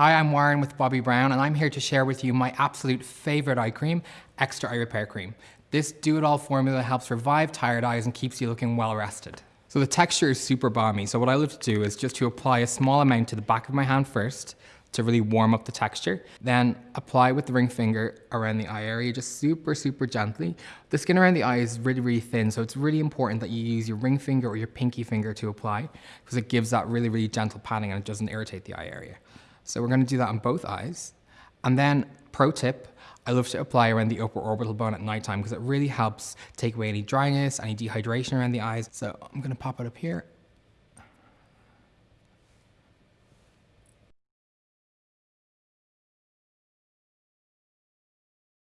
Hi, I'm Warren with Bobbi Brown and I'm here to share with you my absolute favorite eye cream, Extra Eye Repair Cream. This do-it-all formula helps revive tired eyes and keeps you looking well rested. So the texture is super balmy, so what I love to do is just to apply a small amount to the back of my hand first, to really warm up the texture. Then apply with the ring finger around the eye area, just super, super gently. The skin around the eye is really, really thin, so it's really important that you use your ring finger or your pinky finger to apply, because it gives that really, really gentle patting and it doesn't irritate the eye area. So we're gonna do that on both eyes. And then, pro tip, I love to apply around the upper orbital bone at nighttime because it really helps take away any dryness, any dehydration around the eyes. So I'm gonna pop it up here